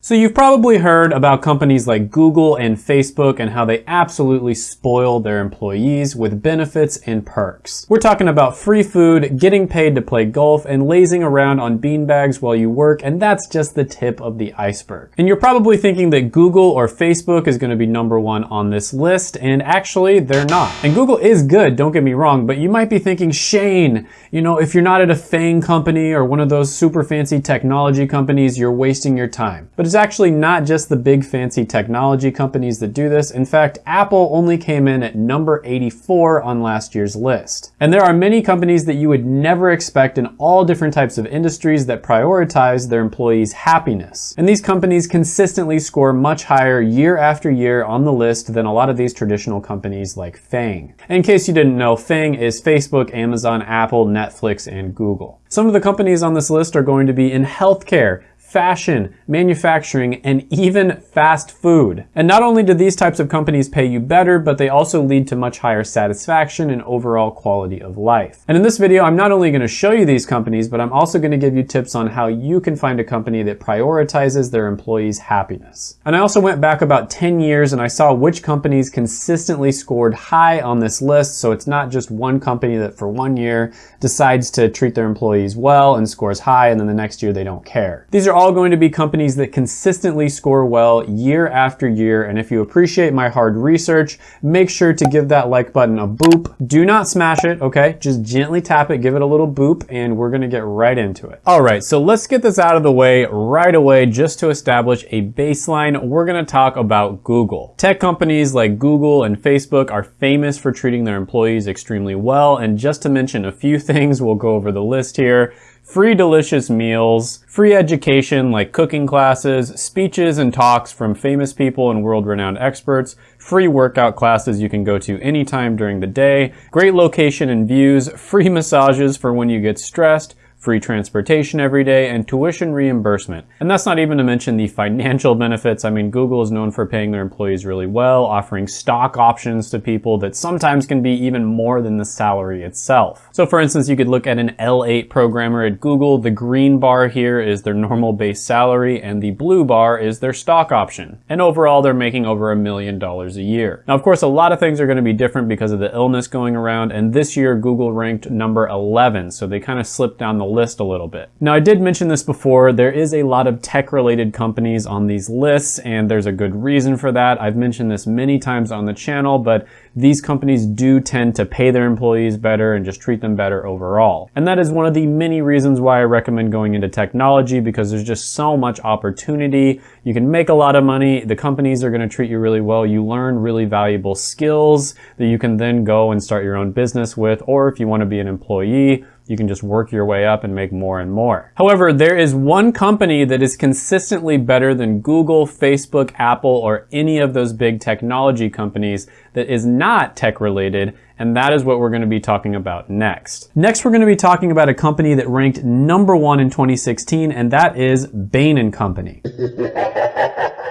So you've probably heard about companies like Google and Facebook and how they absolutely spoil their employees with benefits and perks. We're talking about free food, getting paid to play golf, and lazing around on beanbags while you work, and that's just the tip of the iceberg. And you're probably thinking that Google or Facebook is gonna be number one on this list, and actually they're not. And Google is good, don't get me wrong, but you might be thinking, Shane, you know, if you're not at a FANG company or one of those super fancy technology companies, you're wasting your time. But it's actually not just the big fancy technology companies that do this. In fact, Apple only came in at number 84 on last year's list. And there are many companies that you would never expect in all different types of industries that prioritize their employees' happiness. And these companies consistently score much higher year after year on the list than a lot of these traditional companies like FANG. In case you didn't know, FANG is Facebook, Amazon, Apple, Netflix, and Google. Some of the companies on this list are going to be in healthcare, fashion, manufacturing, and even fast food. And not only do these types of companies pay you better, but they also lead to much higher satisfaction and overall quality of life. And in this video, I'm not only gonna show you these companies, but I'm also gonna give you tips on how you can find a company that prioritizes their employees' happiness. And I also went back about 10 years and I saw which companies consistently scored high on this list, so it's not just one company that for one year decides to treat their employees well and scores high, and then the next year they don't care. These are all going to be companies that consistently score well year after year. And if you appreciate my hard research, make sure to give that like button a boop. Do not smash it, okay? Just gently tap it, give it a little boop, and we're gonna get right into it. All right, so let's get this out of the way right away just to establish a baseline. We're gonna talk about Google. Tech companies like Google and Facebook are famous for treating their employees extremely well. And just to mention a few things, we'll go over the list here free delicious meals, free education like cooking classes, speeches and talks from famous people and world-renowned experts, free workout classes you can go to anytime during the day, great location and views, free massages for when you get stressed, free transportation every day, and tuition reimbursement. And that's not even to mention the financial benefits. I mean, Google is known for paying their employees really well, offering stock options to people that sometimes can be even more than the salary itself. So for instance, you could look at an L8 programmer at Google. The green bar here is their normal base salary, and the blue bar is their stock option. And overall, they're making over a million dollars a year. Now, of course, a lot of things are gonna be different because of the illness going around, and this year, Google ranked number 11, so they kind of slipped down the list a little bit. Now I did mention this before, there is a lot of tech related companies on these lists and there's a good reason for that. I've mentioned this many times on the channel, but these companies do tend to pay their employees better and just treat them better overall. And that is one of the many reasons why I recommend going into technology because there's just so much opportunity. You can make a lot of money. The companies are going to treat you really well. You learn really valuable skills that you can then go and start your own business with. Or if you want to be an employee, you can just work your way up and make more and more. However, there is one company that is consistently better than Google, Facebook, Apple, or any of those big technology companies that is not tech related, and that is what we're gonna be talking about next. Next, we're gonna be talking about a company that ranked number one in 2016, and that is Bain & Company.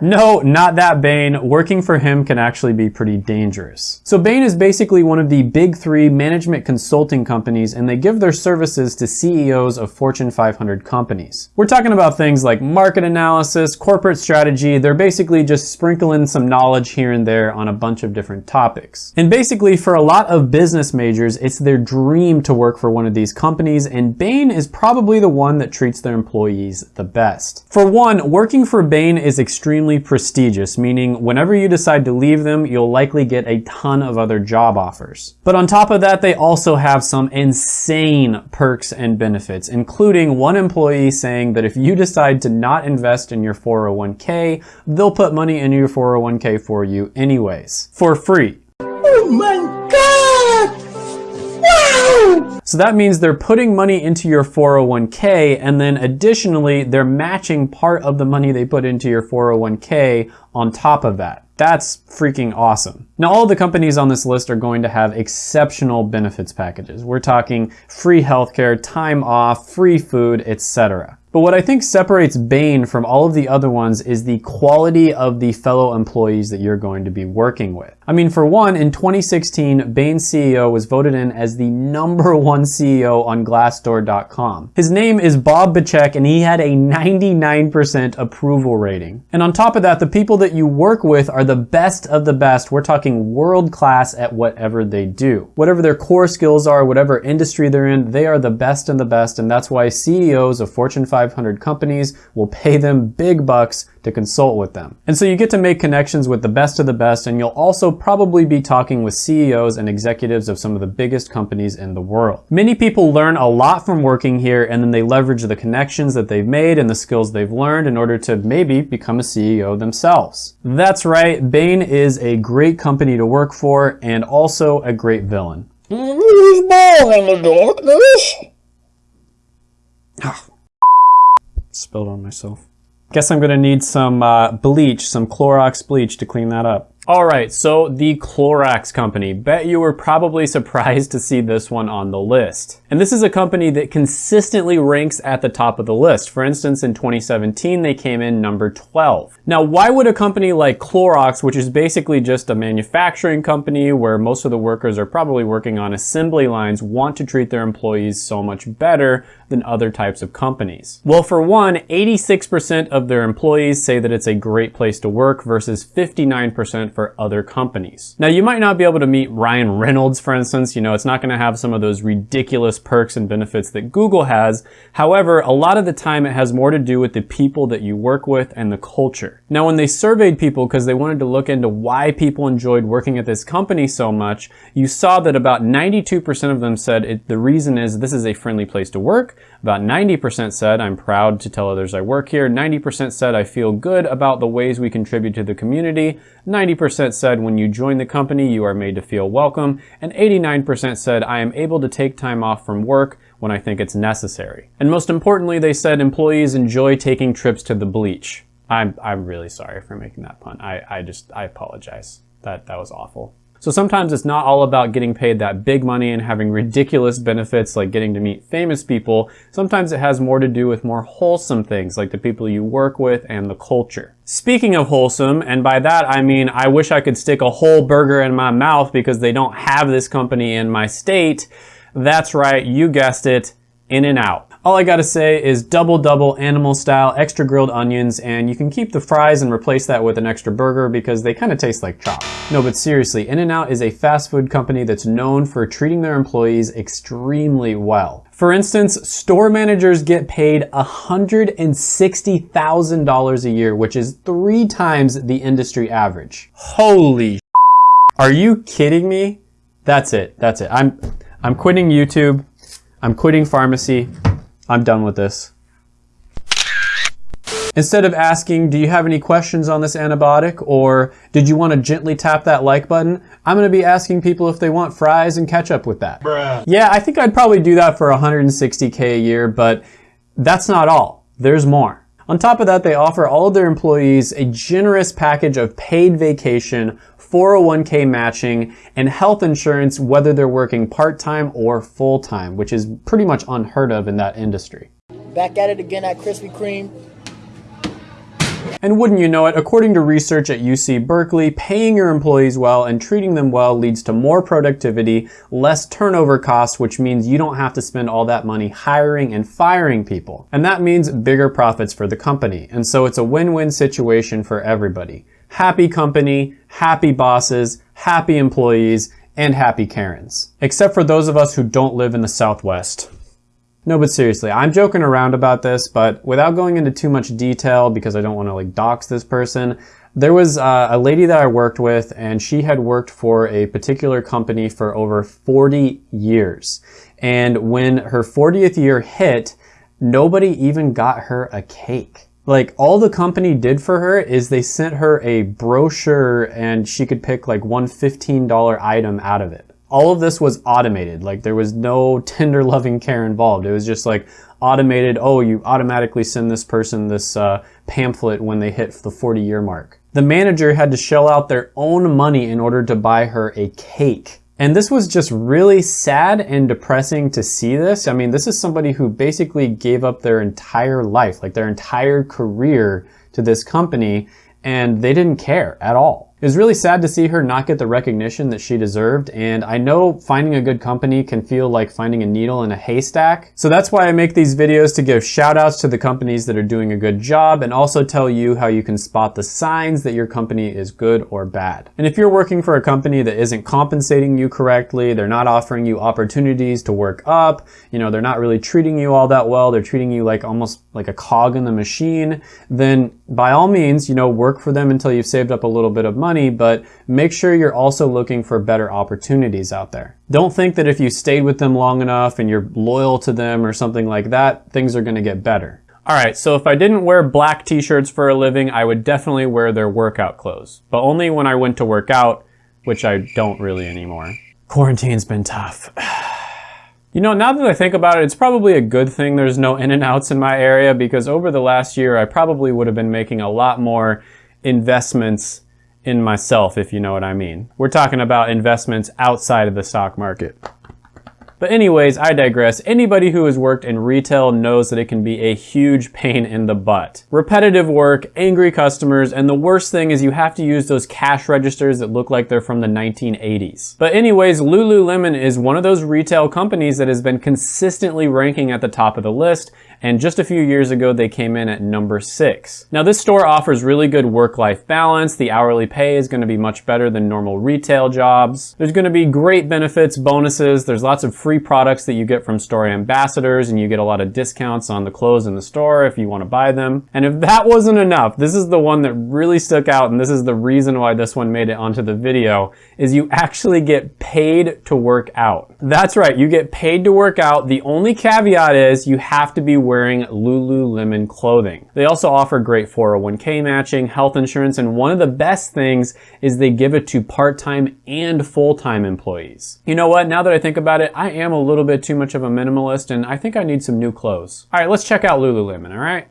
No, not that Bain. Working for him can actually be pretty dangerous. So Bain is basically one of the big three management consulting companies and they give their services to CEOs of Fortune 500 companies. We're talking about things like market analysis, corporate strategy. They're basically just sprinkling some knowledge here and there on a bunch of different topics. And basically for a lot of business majors, it's their dream to work for one of these companies and Bain is probably the one that treats their employees the best. For one, working for Bain is extremely extremely prestigious, meaning whenever you decide to leave them, you'll likely get a ton of other job offers. But on top of that, they also have some insane perks and benefits, including one employee saying that if you decide to not invest in your 401k, they'll put money in your 401k for you anyways, for free. Oh my! So that means they're putting money into your 401k and then additionally, they're matching part of the money they put into your 401k on top of that. That's freaking awesome. Now, all the companies on this list are going to have exceptional benefits packages. We're talking free healthcare, time off, free food, etc. But what I think separates Bain from all of the other ones is the quality of the fellow employees that you're going to be working with. I mean, for one, in 2016, Bain's CEO was voted in as the number one CEO on Glassdoor.com. His name is Bob Bechek and he had a 99% approval rating. And on top of that, the people that you work with are the best of the best. We're talking world class at whatever they do. Whatever their core skills are, whatever industry they're in, they are the best and the best. And that's why CEOs of Fortune 500 companies will pay them big bucks to consult with them. And so you get to make connections with the best of the best and you'll also probably be talking with CEOs and executives of some of the biggest companies in the world. Many people learn a lot from working here and then they leverage the connections that they've made and the skills they've learned in order to maybe become a CEO themselves. That's right, Bain is a great company to work for and also a great villain. Who's born in the darkness? Ah, Spilled on myself. Guess I'm gonna need some uh, bleach, some Clorox bleach to clean that up. All right, so the Clorox company. Bet you were probably surprised to see this one on the list. And this is a company that consistently ranks at the top of the list. For instance, in 2017, they came in number 12. Now, why would a company like Clorox, which is basically just a manufacturing company where most of the workers are probably working on assembly lines, want to treat their employees so much better than other types of companies? Well, for one, 86% of their employees say that it's a great place to work versus 59% for other companies. Now, you might not be able to meet Ryan Reynolds, for instance. You know, it's not gonna have some of those ridiculous perks and benefits that Google has. However, a lot of the time it has more to do with the people that you work with and the culture. Now, when they surveyed people because they wanted to look into why people enjoyed working at this company so much, you saw that about 92% of them said it, the reason is this is a friendly place to work. About 90% said, I'm proud to tell others I work here. 90% said, I feel good about the ways we contribute to the community. 90% said, when you join the company, you are made to feel welcome. And 89% said, I am able to take time off from work when I think it's necessary. And most importantly, they said employees enjoy taking trips to the bleach. I'm, I'm really sorry for making that pun. I, I just, I apologize. That, that was awful. So sometimes it's not all about getting paid that big money and having ridiculous benefits like getting to meet famous people. Sometimes it has more to do with more wholesome things like the people you work with and the culture. Speaking of wholesome, and by that I mean I wish I could stick a whole burger in my mouth because they don't have this company in my state. That's right, you guessed it, In-N-Out. All I gotta say is double double animal style, extra grilled onions, and you can keep the fries and replace that with an extra burger because they kind of taste like chop. No, but seriously, In-N-Out is a fast food company that's known for treating their employees extremely well. For instance, store managers get paid $160,000 a year, which is three times the industry average. Holy Are you kidding me? That's it, that's it. I'm, I'm quitting YouTube. I'm quitting pharmacy. I'm done with this. Instead of asking, do you have any questions on this antibiotic or did you want to gently tap that like button, I'm going to be asking people if they want fries and ketchup with that. Bruh. Yeah, I think I'd probably do that for 160K a year, but that's not all. There's more. On top of that, they offer all of their employees a generous package of paid vacation, 401k matching, and health insurance whether they're working part-time or full-time, which is pretty much unheard of in that industry. Back at it again at Krispy Kreme. And wouldn't you know it, according to research at UC Berkeley, paying your employees well and treating them well leads to more productivity, less turnover costs, which means you don't have to spend all that money hiring and firing people. And that means bigger profits for the company. And so it's a win-win situation for everybody. Happy company, happy bosses, happy employees, and happy Karens. Except for those of us who don't live in the Southwest. No, but seriously, I'm joking around about this, but without going into too much detail because I don't want to like dox this person, there was uh, a lady that I worked with and she had worked for a particular company for over 40 years. And when her 40th year hit, nobody even got her a cake. Like all the company did for her is they sent her a brochure and she could pick like one $15 item out of it all of this was automated. Like there was no tender loving care involved. It was just like automated, oh, you automatically send this person this uh, pamphlet when they hit the 40 year mark. The manager had to shell out their own money in order to buy her a cake. And this was just really sad and depressing to see this. I mean, this is somebody who basically gave up their entire life, like their entire career to this company, and they didn't care at all. It was really sad to see her not get the recognition that she deserved, and I know finding a good company can feel like finding a needle in a haystack. So that's why I make these videos to give shout outs to the companies that are doing a good job and also tell you how you can spot the signs that your company is good or bad. And if you're working for a company that isn't compensating you correctly, they're not offering you opportunities to work up, you know, they're not really treating you all that well, they're treating you like almost like a cog in the machine, then by all means, you know, work for them until you've saved up a little bit of money, but make sure you're also looking for better opportunities out there. Don't think that if you stayed with them long enough and you're loyal to them or something like that, things are gonna get better. All right, so if I didn't wear black t-shirts for a living, I would definitely wear their workout clothes, but only when I went to work out, which I don't really anymore. Quarantine's been tough. You know, now that I think about it, it's probably a good thing there's no in and outs in my area because over the last year, I probably would have been making a lot more investments in myself, if you know what I mean. We're talking about investments outside of the stock market. But anyways, I digress. Anybody who has worked in retail knows that it can be a huge pain in the butt. Repetitive work, angry customers, and the worst thing is you have to use those cash registers that look like they're from the 1980s. But anyways, Lululemon is one of those retail companies that has been consistently ranking at the top of the list and just a few years ago they came in at number six. Now this store offers really good work-life balance, the hourly pay is going to be much better than normal retail jobs. There's going to be great benefits, bonuses, there's lots of free products that you get from store ambassadors and you get a lot of discounts on the clothes in the store if you want to buy them. And if that wasn't enough, this is the one that really stuck out and this is the reason why this one made it onto the video, is you actually get paid to work out. That's right, you get paid to work out. The only caveat is you have to be wearing Lululemon clothing. They also offer great 401k matching, health insurance, and one of the best things is they give it to part-time and full-time employees. You know what, now that I think about it, I am a little bit too much of a minimalist and I think I need some new clothes. All right, let's check out Lululemon, all right?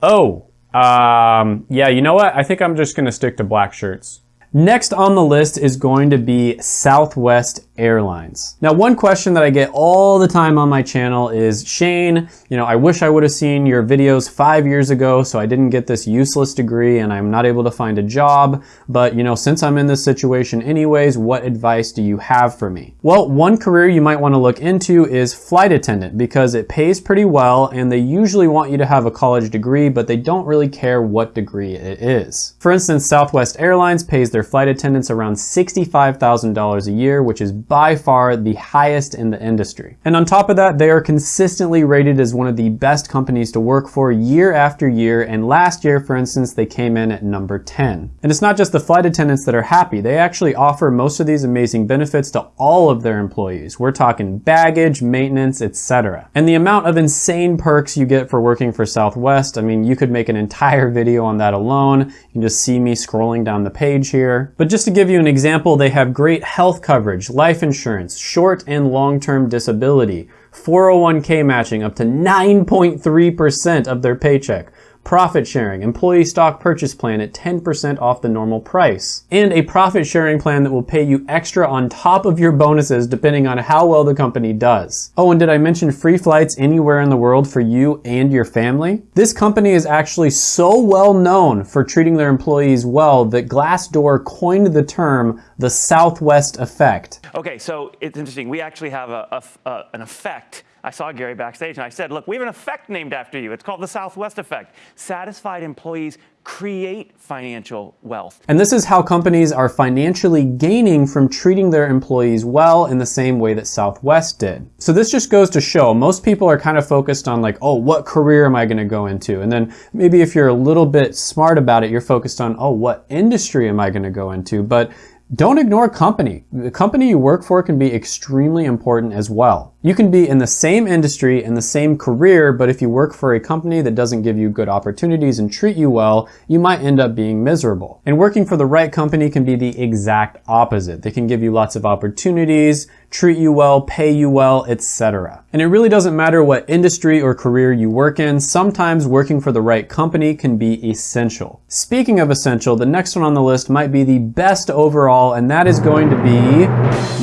Oh, um, yeah, you know what? I think I'm just gonna stick to black shirts. Next on the list is going to be Southwest Airlines. Now, one question that I get all the time on my channel is, Shane, you know, I wish I would have seen your videos five years ago so I didn't get this useless degree and I'm not able to find a job. But, you know, since I'm in this situation anyways, what advice do you have for me? Well, one career you might want to look into is flight attendant because it pays pretty well and they usually want you to have a college degree, but they don't really care what degree it is. For instance, Southwest Airlines pays their their flight attendants around $65,000 a year, which is by far the highest in the industry. And on top of that, they are consistently rated as one of the best companies to work for year after year. And last year, for instance, they came in at number 10. And it's not just the flight attendants that are happy. They actually offer most of these amazing benefits to all of their employees. We're talking baggage, maintenance, etc. And the amount of insane perks you get for working for Southwest, I mean, you could make an entire video on that alone. You can just see me scrolling down the page here here. But just to give you an example, they have great health coverage, life insurance, short and long-term disability, 401k matching up to 9.3% of their paycheck, profit sharing, employee stock purchase plan at 10% off the normal price, and a profit sharing plan that will pay you extra on top of your bonuses depending on how well the company does. Oh, and did I mention free flights anywhere in the world for you and your family? This company is actually so well known for treating their employees well that Glassdoor coined the term the Southwest effect. Okay, so it's interesting. We actually have a, a, a, an effect I saw Gary backstage and I said, look, we have an effect named after you. It's called the Southwest effect. Satisfied employees create financial wealth. And this is how companies are financially gaining from treating their employees well in the same way that Southwest did. So this just goes to show most people are kind of focused on like, oh, what career am I going to go into? And then maybe if you're a little bit smart about it, you're focused on, oh, what industry am I going to go into? But don't ignore company. The company you work for can be extremely important as well. You can be in the same industry and the same career, but if you work for a company that doesn't give you good opportunities and treat you well, you might end up being miserable. And working for the right company can be the exact opposite. They can give you lots of opportunities, treat you well, pay you well, etc. And it really doesn't matter what industry or career you work in, sometimes working for the right company can be essential. Speaking of essential, the next one on the list might be the best overall, and that is going to be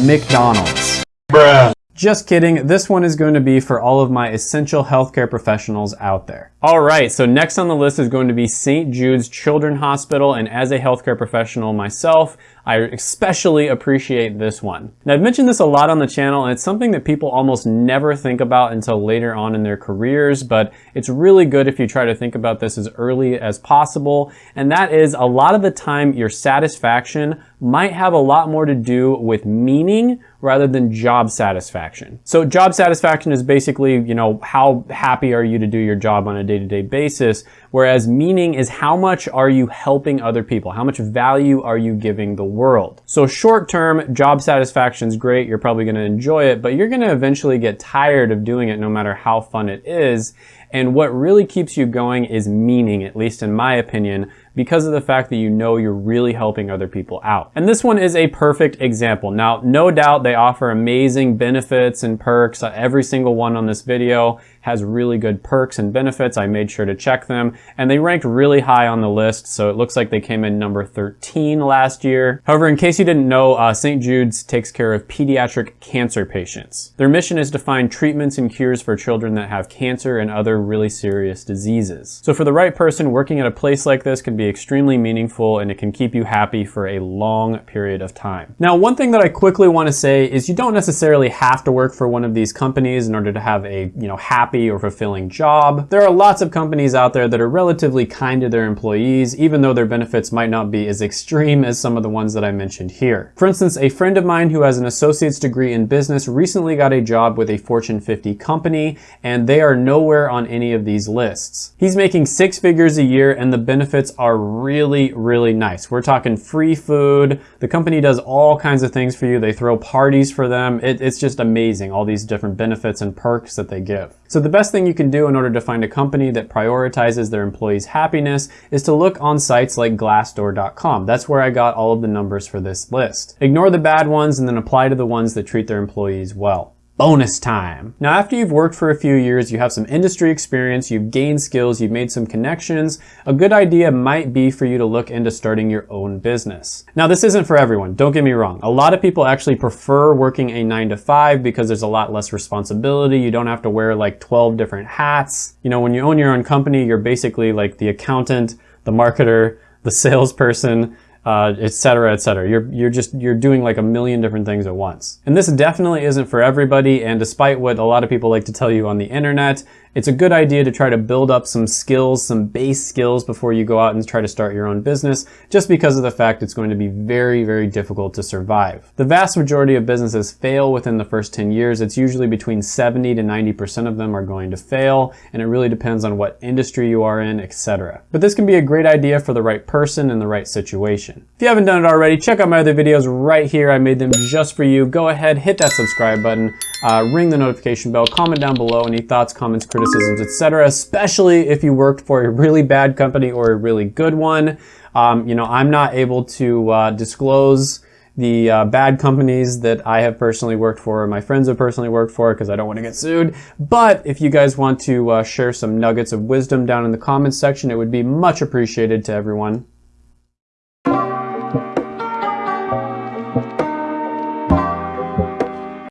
McDonald's. Bruh. Just kidding, this one is going to be for all of my essential healthcare professionals out there. All right, so next on the list is going to be St. Jude's Children's Hospital, and as a healthcare professional myself, I especially appreciate this one. Now I've mentioned this a lot on the channel, and it's something that people almost never think about until later on in their careers, but it's really good if you try to think about this as early as possible, and that is a lot of the time your satisfaction might have a lot more to do with meaning rather than job satisfaction. So job satisfaction is basically, you know, how happy are you to do your job on a day-to-day -day basis, whereas meaning is how much are you helping other people? How much value are you giving the world? So short term, job satisfaction is great. You're probably gonna enjoy it, but you're gonna eventually get tired of doing it no matter how fun it is. And what really keeps you going is meaning, at least in my opinion, because of the fact that you know you're really helping other people out. And this one is a perfect example. Now, no doubt they offer amazing benefits and perks. Every single one on this video has really good perks and benefits. I made sure to check them and they ranked really high on the list. So it looks like they came in number 13 last year. However, in case you didn't know, uh, St. Jude's takes care of pediatric cancer patients. Their mission is to find treatments and cures for children that have cancer and other really serious diseases. So for the right person, working at a place like this can be extremely meaningful and it can keep you happy for a long period of time. Now, one thing that I quickly want to say is you don't necessarily have to work for one of these companies in order to have a, you know, happy happy or fulfilling job. There are lots of companies out there that are relatively kind to their employees, even though their benefits might not be as extreme as some of the ones that I mentioned here. For instance, a friend of mine who has an associate's degree in business recently got a job with a Fortune 50 company, and they are nowhere on any of these lists. He's making six figures a year, and the benefits are really, really nice. We're talking free food. The company does all kinds of things for you. They throw parties for them. It, it's just amazing, all these different benefits and perks that they give. So the best thing you can do in order to find a company that prioritizes their employees' happiness is to look on sites like glassdoor.com. That's where I got all of the numbers for this list. Ignore the bad ones and then apply to the ones that treat their employees well bonus time. Now, after you've worked for a few years, you have some industry experience, you've gained skills, you've made some connections, a good idea might be for you to look into starting your own business. Now, this isn't for everyone, don't get me wrong. A lot of people actually prefer working a nine to five because there's a lot less responsibility. You don't have to wear like 12 different hats. You know, when you own your own company, you're basically like the accountant, the marketer, the salesperson, uh, et cetera, et cetera. You're, you're just, you're doing like a million different things at once. And this definitely isn't for everybody. And despite what a lot of people like to tell you on the internet, it's a good idea to try to build up some skills, some base skills before you go out and try to start your own business, just because of the fact it's going to be very, very difficult to survive. The vast majority of businesses fail within the first 10 years. It's usually between 70 to 90% of them are going to fail, and it really depends on what industry you are in, etc. But this can be a great idea for the right person in the right situation. If you haven't done it already, check out my other videos right here. I made them just for you. Go ahead, hit that subscribe button, uh, ring the notification bell, comment down below any thoughts, comments, criticisms, etc. Especially if you worked for a really bad company or a really good one. Um, you know, I'm not able to uh, disclose the uh, bad companies that I have personally worked for or my friends have personally worked for because I don't want to get sued. But if you guys want to uh, share some nuggets of wisdom down in the comments section, it would be much appreciated to everyone.